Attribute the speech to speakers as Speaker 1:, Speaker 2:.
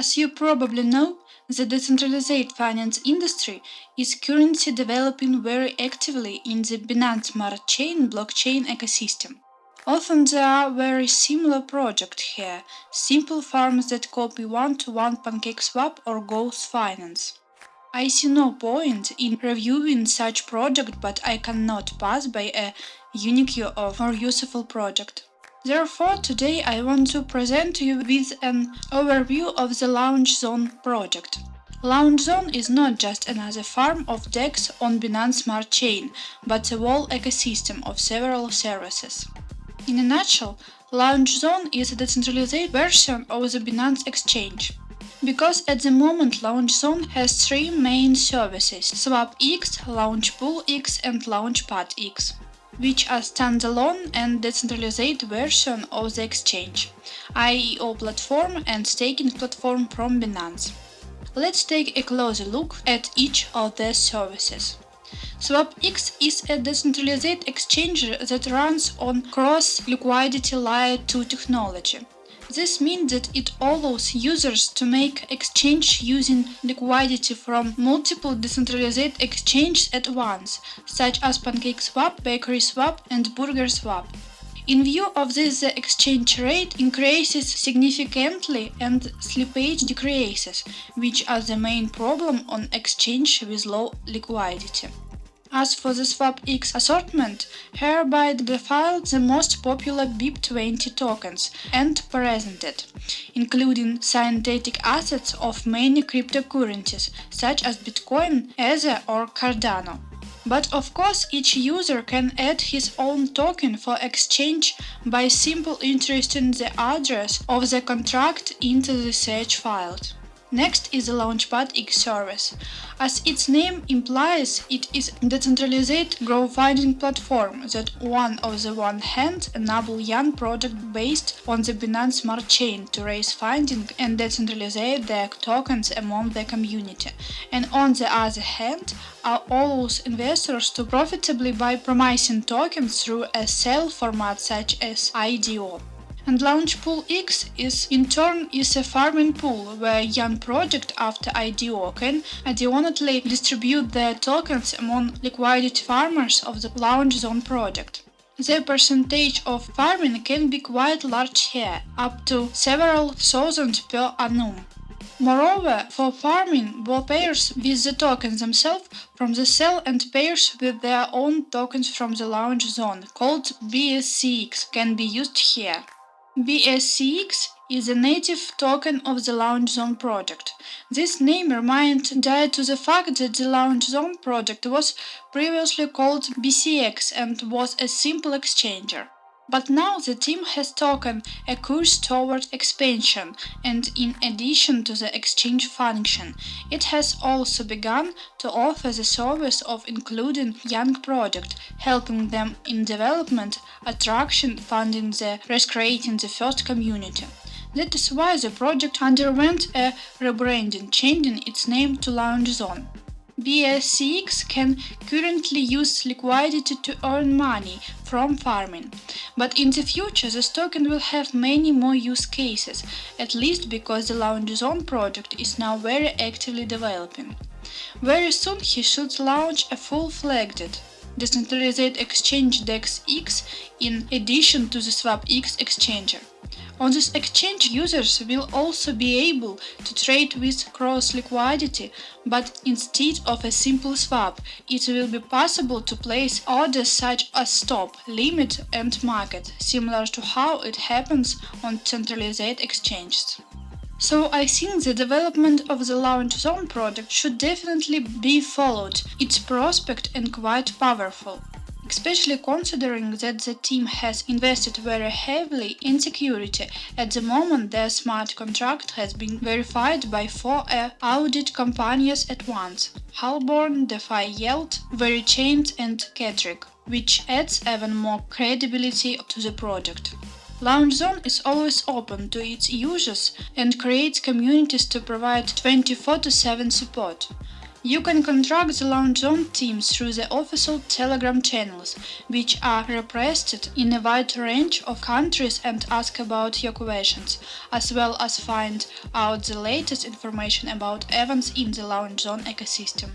Speaker 1: As you probably know, the decentralized finance industry is currently developing very actively in the Binance Smart Chain blockchain ecosystem. Often there are very similar projects here, simple farms that copy one-to-one -one PancakeSwap or Goose Finance. I see no point in reviewing such project but I cannot pass by a unique or useful project. Therefore, today I want to present you with an overview of the Launch Zone project. Launch Zone is not just another farm of DEX on Binance Smart Chain, but a whole ecosystem of several services. In a nutshell, Launch Zone is a decentralized version of the Binance Exchange. Because at the moment Launch Zone has three main services SwapX, LaunchPoolX and LaunchPadX, which are standalone and decentralized version of the exchange, IEO platform and staking platform from Binance. Let's take a closer look at each of their services. SwapX is a decentralized exchange that runs on cross-liquidity layer 2 technology. This means that it allows users to make exchange using liquidity from multiple decentralized exchanges at once, such as PancakeSwap, BakerySwap, and BurgerSwap. In view of this, the exchange rate increases significantly and slippage decreases, which are the main problem on exchange with low liquidity. As for the SwapX assortment, here by default the most popular BEP20 tokens and presented, including synthetic assets of many cryptocurrencies such as Bitcoin, Ether or Cardano. But of course each user can add his own token for exchange by simply entering the address of the contract into the search file. Next is the Launchpad X service. As its name implies, it is a decentralized crowdfunding platform that on the one hand enable young projects based on the Binance Smart Chain to raise funding and decentralize their tokens among the community, and on the other hand allows investors to profitably buy promising tokens through a sale format such as IDO. And Launch Pool X is in turn is a farming pool where young project after IDO can adionately distribute their tokens among liquidity farmers of the Launch Zone project. The percentage of farming can be quite large here, up to several thousand per annum. Moreover, for farming, both pairs with the tokens themselves from the cell and pairs with their own tokens from the launch zone, called BSCX, can be used here. BSCX is a native token of the Launch Zone project. This name reminds due to the fact that the Launch Zone project was previously called BCX and was a simple exchanger. But now the team has taken a course toward expansion, and in addition to the exchange function, it has also begun to offer the service of including young projects, helping them in development, attraction, funding the recreating the first community. That is why the project underwent a rebranding, changing its name to Launch Zone. BSCX can currently use liquidity to earn money from farming, but in the future this token will have many more use cases, at least because the Launch Zone project is now very actively developing. Very soon he should launch a full-fledged decentralized exchange DEX-X in addition to the SwapX exchanger. On this exchange users will also be able to trade with cross liquidity, but instead of a simple swap, it will be possible to place orders such as stop, limit and market, similar to how it happens on centralized exchanges. So I think the development of the Launch Zone project should definitely be followed, its prospect and quite powerful especially considering that the team has invested very heavily in security. At the moment, their smart contract has been verified by four uh, audit companies at once Halborn, DeFi Yield, Verichains and Ketrick, which adds even more credibility to the project. Launch Zone is always open to its users and creates communities to provide 24-7 support. You can contact the Launch Zone team through the official Telegram channels, which are represented in a wide range of countries and ask about your questions, as well as find out the latest information about events in the Launch Zone ecosystem.